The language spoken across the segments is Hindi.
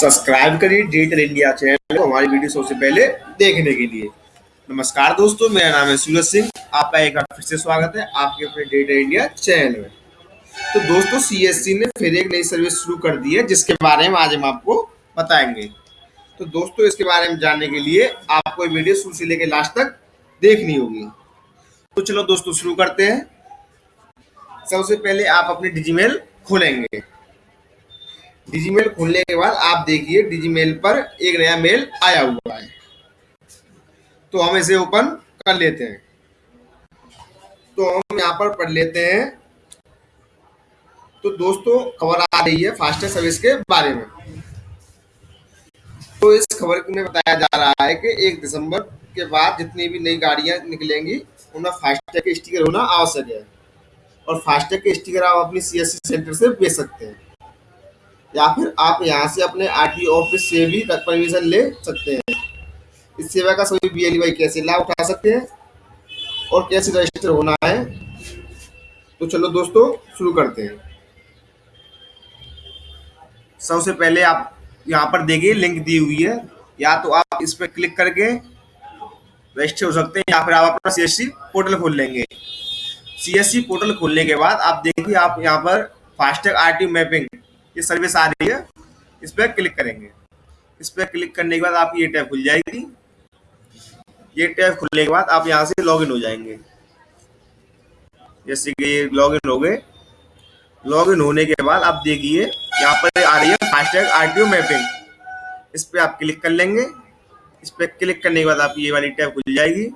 सब्सक्राइब करिए डिजिटल इंडिया चैनल को हमारी वीडियो सबसे पहले देखने के लिए। नमस्कार दोस्तों, मेरा नाम है सूरज सिंह। आपका एक बार फिर से स्वागत है आपके अपने डिजिटल इंडिया चैनल में। तो दोस्तों सीएससी ने फिर एक नई सर्विस शुरू कर दी है, जिसके बारे में आज हम आपको बताएँगे। तो दोस्तों, इसके बारे में जानने के लिए आपको वीडियो शुरू से लेकर लास्ट तक देखनी होगी। तो चलो दोस्तों, शुरू करते हैं। सबसे पहले आप अपनी डिजीमेल खोलेंगे। डिजीमेल खोलने के बाद आप देखिए डिजीमेल पर एक नया मेल आया हुआ है। तो हम इसे ओपन कर लेते हैं। तो हम यहाँ पर पढ़ लेते हैं। तो दोस्तों, खबर आ रही है फास्टेस्ट सर्विस के बारे में। तो इस खबर में बताया जा रहा है कि एक दिसंबर के बाद जितनी भी नई गाड़ियाँ निकलेंगी, उनमें फास्टैग के स्टिकर होना आवश्यक है। और फास्टैग के स्टिकर आप अपनी सीएससी सेंटर से बेच सकते हैं। या फिर आप यहाँ से अपने आर ऑफ़िस से भी परमिशन ले सकते हैं। इस सेवा का सभी बी भाई कैसे लाभ उठा सकते हैं और कैसे रजिस्टर होना है तो चलो दोस्तों, शुरू करते हैं। सबसे पहले आप यहाँ पर देखिए लिंक दी हुई है। या तो आप इस पर क्लिक करके रजिस्टर हो सकते हैं, या फिर आप अपना सीएससी पोर्टल खोल लेंगे। सीएससी पोर्टल खोलने के बाद आप देखिए, आप यहाँ पर फास्टैग आरटीओ मैपिंग ये सर्विस आ रही है। इस पर क्लिक करेंगे। इस पर क्लिक करने के बाद आपकी ये टैब खुल जाएगी। ये टैब खुलने के बाद आप यहाँ से लॉगिन हो जाएँगे। जैसे कि ये लॉगिन हो गए। लॉगिन होने के बाद आप देखिए, यहाँ पर आ रही है फास्टैग आरटीओ मैपिंग इस पर आप क्लिक कर लेंगे। इस पर क्लिक करने के बाद आपकी ये वाली टैब खुल जाएगी।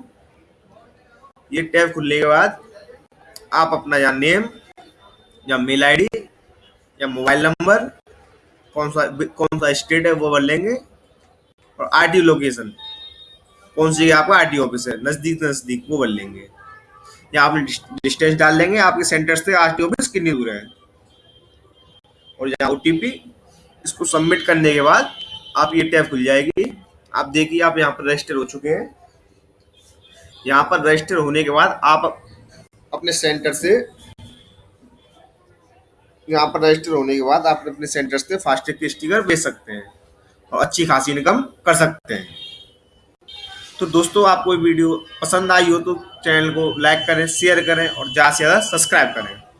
ये टैब खुलने के बाद आप अपना या नेम या मेल आईडी या मोबाइल नंबर, कौन सा कौन सा स्टेट है वो भर लेंगे। और आर लोकेशन, कौन सी आपका आर ऑफ़िस है, नज़दीक नज़दीक, वो भर लेंगे। या आप डिस्टेंस डाल लेंगे, आपके सेंटर से आर ऑफ़िस कितनी दूर है। और यहाँ ओ इसको सबमिट करने के बाद आप ये टैब खुल जाएगी। आप देखिए, आप यहाँ पर रजिस्टर हो चुके हैं। यहाँ पर रजिस्टर होने के बाद आप अपने सेंटर से यहाँ पर रजिस्टर होने के बाद आप अपने सेंटर से फास्टैग के स्टिकर बेच सकते हैं और अच्छी खासी इनकम कर सकते हैं। तो दोस्तों, आपको वीडियो पसंद आई हो तो चैनल को लाइक करें शेयर करें और ज़्यादा से ज़्यादा सब्सक्राइब करें।